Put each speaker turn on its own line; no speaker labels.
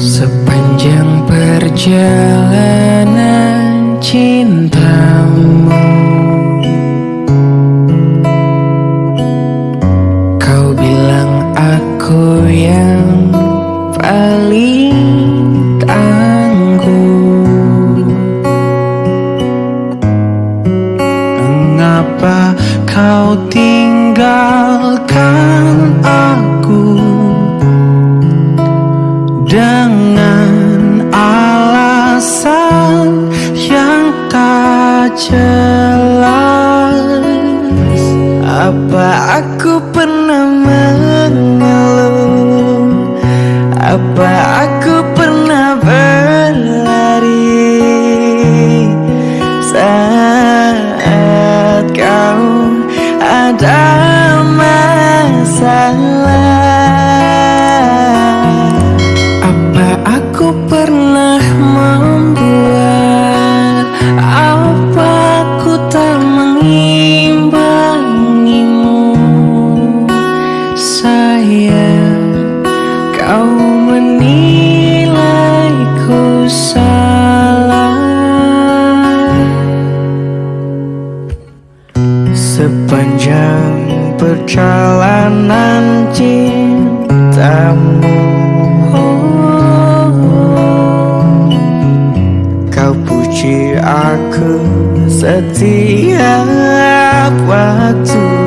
Sepanjang perjalanan cinta paling tangguh Mengapa kau tinggalkan aku? Dengan alasan yang tak jelas Apa aku pernah mengeluh Sepanjang perjalanan cintamu. Kau puji aku setiap waktu